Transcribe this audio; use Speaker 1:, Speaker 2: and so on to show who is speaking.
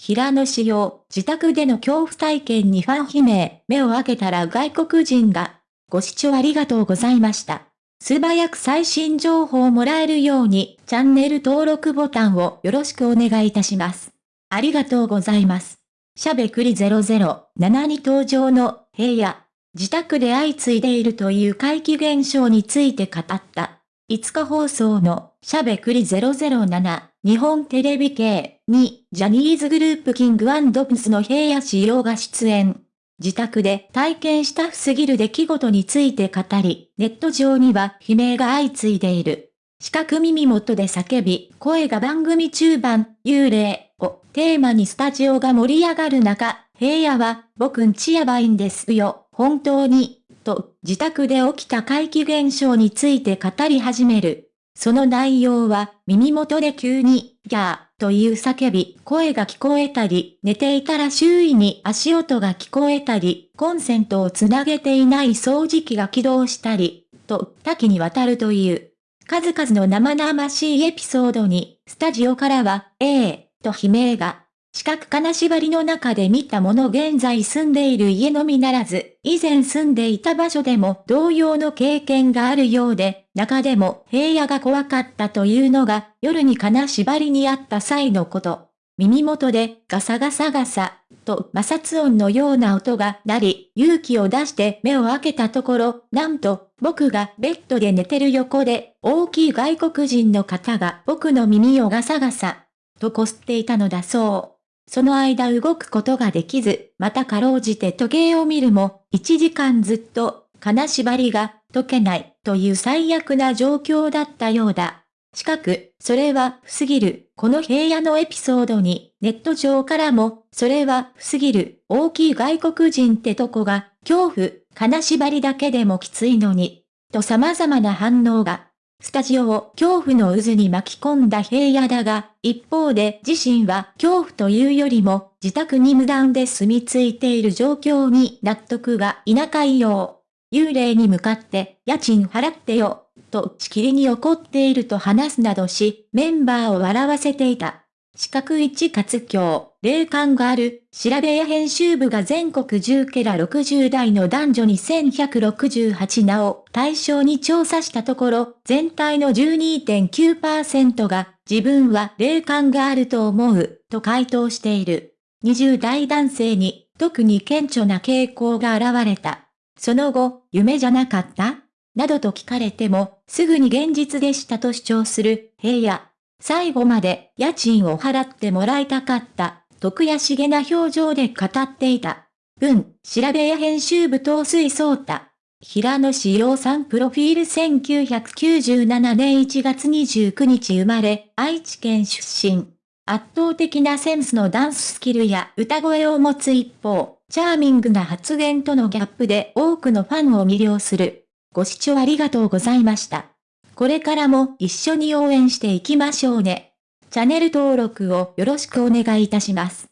Speaker 1: 平野紫耀、自宅での恐怖体験にファン悲鳴、目を開けたら外国人が。ご視聴ありがとうございました。素早く最新情報をもらえるように、チャンネル登録ボタンをよろしくお願いいたします。ありがとうございます。しゃべくり007に登場の平野、自宅で相次いでいるという怪奇現象について語った。5日放送のしゃべくり007日本テレビ系にジャニーズグループキングプスの平野仕様が出演。自宅で体験した不すぎる出来事について語り、ネット上には悲鳴が相次いでいる。四角耳元で叫び、声が番組中盤、幽霊をテーマにスタジオが盛り上がる中、平野は、僕んちやばいんですよ、本当に、と、自宅で起きた怪奇現象について語り始める。その内容は、耳元で急に、ギャー、という叫び、声が聞こえたり、寝ていたら周囲に足音が聞こえたり、コンセントをつなげていない掃除機が起動したり、と多岐にわたるという。数々の生々しいエピソードに、スタジオからは、ええー、と悲鳴が。四角金縛りの中で見たもの現在住んでいる家のみならず、以前住んでいた場所でも同様の経験があるようで、中でも平野が怖かったというのが、夜に金縛りにあった際のこと。耳元でガサガサガサ、と摩擦音のような音が鳴り、勇気を出して目を開けたところ、なんと、僕がベッドで寝てる横で、大きい外国人の方が僕の耳をガサガサ、とこすっていたのだそう。その間動くことができず、またかろうじて時計を見るも、1時間ずっと、金縛りが解けないという最悪な状況だったようだ。しかく、それは不すぎる。この平野のエピソードに、ネット上からも、それは不すぎる。大きい外国人ってとこが、恐怖、金縛りだけでもきついのに、と様々な反応が。スタジオを恐怖の渦に巻き込んだ平野だが、一方で自身は恐怖というよりも自宅に無断で住み着いている状況に納得がいなかいよう。幽霊に向かって家賃払ってよ、としきりに怒っていると話すなどし、メンバーを笑わせていた。四角一活教、霊感がある、調べや編集部が全国10ケラ60代の男女に1168名を対象に調査したところ、全体の12.9%が自分は霊感があると思う、と回答している。20代男性に特に顕著な傾向が現れた。その後、夢じゃなかった？などと聞かれても、すぐに現実でしたと主張する平野。最後まで家賃を払ってもらいたかった、徳やしげな表情で語っていた。文、調べや編集部東水聡太。平野志陽さんプロフィール1997年1月29日生まれ、愛知県出身。圧倒的なセンスのダンススキルや歌声を持つ一方、チャーミングな発言とのギャップで多くのファンを魅了する。ご視聴ありがとうございました。これからも一緒に応援していきましょうね。チャンネル登録をよろしくお願いいたします。